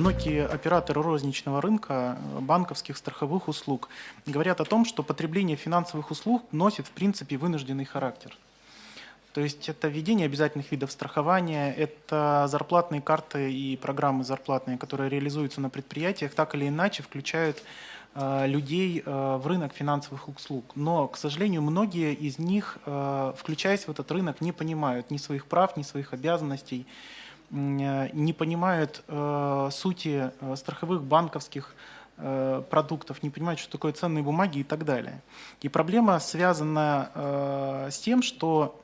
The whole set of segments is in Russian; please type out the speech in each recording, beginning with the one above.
многие операторы розничного рынка, банковских, страховых услуг говорят о том, что потребление финансовых услуг носит в принципе вынужденный характер. То есть это введение обязательных видов страхования, это зарплатные карты и программы зарплатные, которые реализуются на предприятиях, так или иначе включают э, людей э, в рынок финансовых услуг. Но, к сожалению, многие из них, э, включаясь в этот рынок, не понимают ни своих прав, ни своих обязанностей, не понимают сути страховых банковских продуктов, не понимают, что такое ценные бумаги и так далее. И проблема связана с тем, что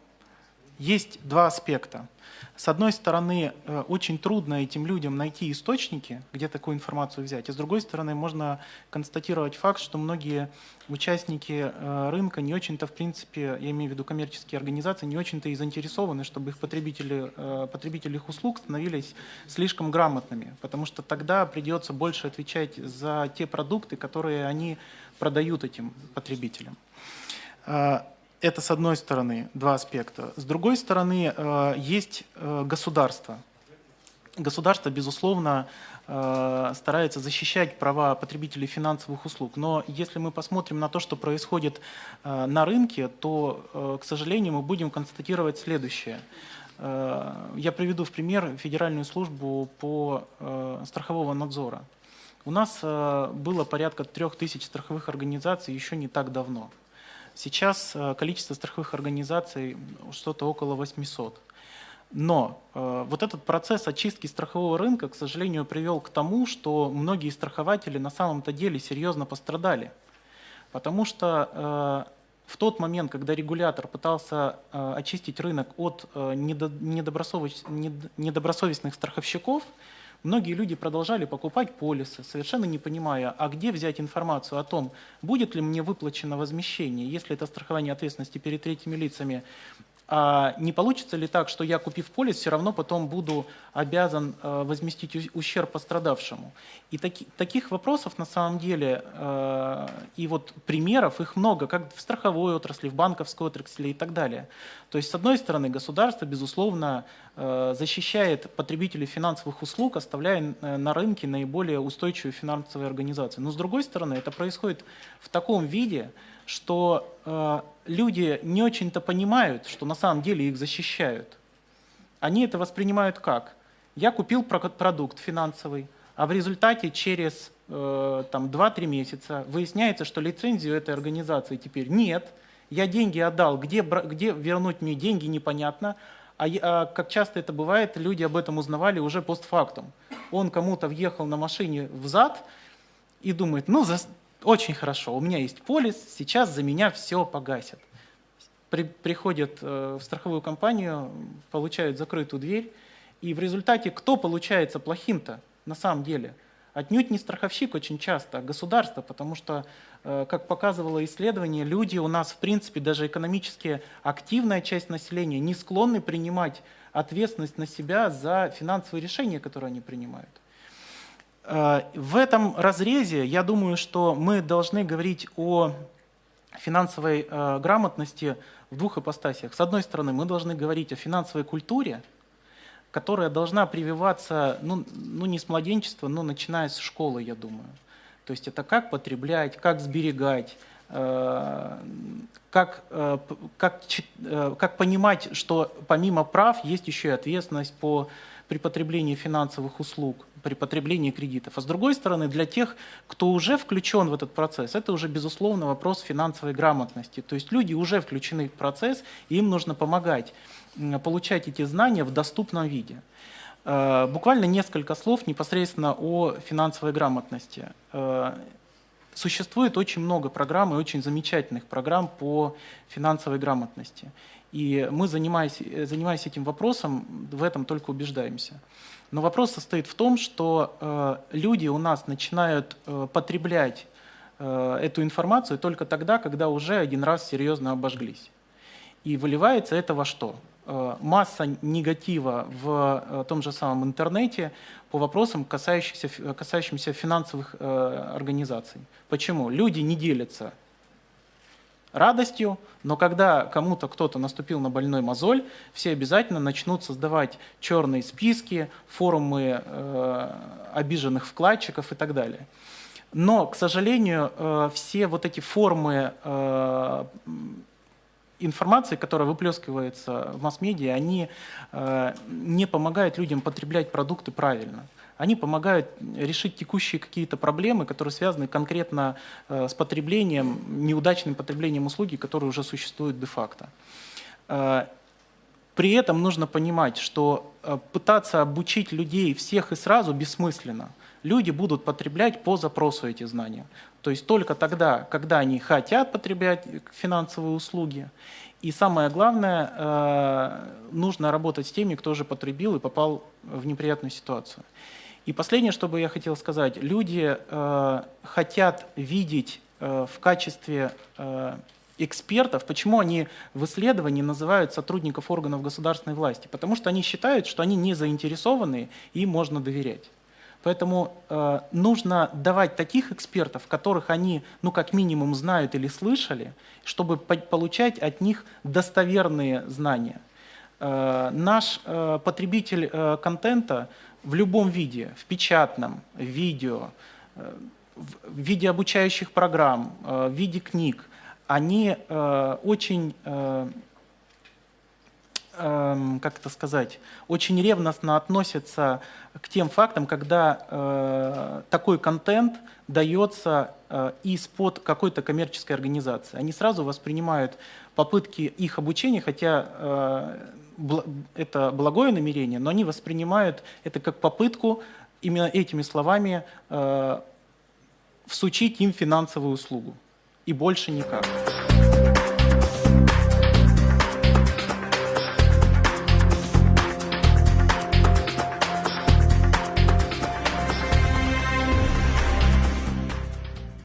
есть два аспекта. С одной стороны, э, очень трудно этим людям найти источники, где такую информацию взять. И с другой стороны, можно констатировать факт, что многие участники э, рынка не очень-то, в принципе, я имею в виду коммерческие организации, не очень-то и заинтересованы, чтобы их потребители, э, потребители их услуг становились слишком грамотными. Потому что тогда придется больше отвечать за те продукты, которые они продают этим потребителям. Это с одной стороны два аспекта. С другой стороны э, есть э, государство. Государство, безусловно, э, старается защищать права потребителей финансовых услуг. Но если мы посмотрим на то, что происходит на рынке, то, к сожалению, мы будем констатировать следующее. Я приведу в пример Федеральную службу по страхового надзора. У нас было порядка трех тысяч страховых организаций еще не так давно. Сейчас э, количество страховых организаций что-то около 800. Но э, вот этот процесс очистки страхового рынка, к сожалению, привел к тому, что многие страхователи на самом-то деле серьезно пострадали. Потому что э, в тот момент, когда регулятор пытался э, очистить рынок от э, недобросовестных страховщиков, Многие люди продолжали покупать полисы, совершенно не понимая, а где взять информацию о том, будет ли мне выплачено возмещение, если это страхование ответственности перед третьими лицами а не получится ли так, что я, купив полис, все равно потом буду обязан э, возместить ущерб пострадавшему? И таки, таких вопросов на самом деле, э, и вот примеров, их много, как в страховой отрасли, в банковской отрасли и так далее. То есть, с одной стороны, государство, безусловно, э, защищает потребителей финансовых услуг, оставляя на рынке наиболее устойчивые финансовые организации. Но с другой стороны, это происходит в таком виде, что э, люди не очень-то понимают, что на самом деле их защищают. Они это воспринимают как? Я купил продукт финансовый, а в результате через э, 2-3 месяца выясняется, что лицензию этой организации теперь нет, я деньги отдал, где, где вернуть мне деньги, непонятно, а, а как часто это бывает, люди об этом узнавали уже постфактум. Он кому-то въехал на машине в зад и думает, ну, за, очень хорошо, у меня есть полис, сейчас за меня все погасят. При, приходят э, в страховую компанию, получают закрытую дверь, и в результате кто получается плохим-то на самом деле? Отнюдь не страховщик очень часто, а государство, потому что, э, как показывало исследование, люди у нас, в принципе, даже экономически активная часть населения не склонны принимать ответственность на себя за финансовые решения, которые они принимают. Э, в этом разрезе я думаю, что мы должны говорить о финансовой э, грамотности в двух ипостасях. С одной стороны, мы должны говорить о финансовой культуре, которая должна прививаться, ну, ну не с младенчества, но начиная с школы, я думаю. То есть это как потреблять, как сберегать, э, как, как, как понимать, что помимо прав есть еще и ответственность по, при потреблении финансовых услуг при потреблении кредитов. А с другой стороны, для тех, кто уже включен в этот процесс, это уже, безусловно, вопрос финансовой грамотности. То есть люди уже включены в процесс, и им нужно помогать получать эти знания в доступном виде. Э, буквально несколько слов непосредственно о финансовой грамотности. Э, существует очень много программ и очень замечательных программ по финансовой грамотности. И мы, занимаясь, занимаясь этим вопросом, в этом только убеждаемся. Но вопрос состоит в том, что э, люди у нас начинают э, потреблять э, эту информацию только тогда, когда уже один раз серьезно обожглись. И выливается это во что? Э, масса негатива в э, том же самом интернете по вопросам, касающимся, касающимся финансовых э, организаций. Почему? Люди не делятся радостью, но когда кому-то кто-то наступил на больной мозоль, все обязательно начнут создавать черные списки, форумы э, обиженных вкладчиков и так далее. Но, к сожалению, э, все вот эти формы э, информации, которая выплескивается в масс-медиа, они э, не помогают людям потреблять продукты правильно. Они помогают решить текущие какие-то проблемы, которые связаны конкретно с потреблением, неудачным потреблением услуги, которые уже существуют де-факто. При этом нужно понимать, что пытаться обучить людей всех и сразу бессмысленно – люди будут потреблять по запросу эти знания. То есть только тогда, когда они хотят потреблять финансовые услуги. И самое главное, э, нужно работать с теми, кто уже потребил и попал в неприятную ситуацию. И последнее, что бы я хотел сказать. Люди э, хотят видеть э, в качестве экспертов, почему они в исследовании называют сотрудников органов государственной власти? Потому что они считают, что они не заинтересованы и можно доверять. Поэтому э, нужно давать таких экспертов, которых они, ну, как минимум, знают или слышали, чтобы по получать от них достоверные знания. Э, наш э, потребитель э, контента в любом виде, в печатном, в видео, в виде обучающих программ, в виде книг, они очень Эм, как это сказать, очень ревностно относятся к тем фактам, когда такой контент дается из-под какой-то коммерческой организации. Они сразу воспринимают попытки их обучения, хотя это благое намерение, но они воспринимают это как попытку именно этими словами э, всучить им финансовую услугу. И больше никак.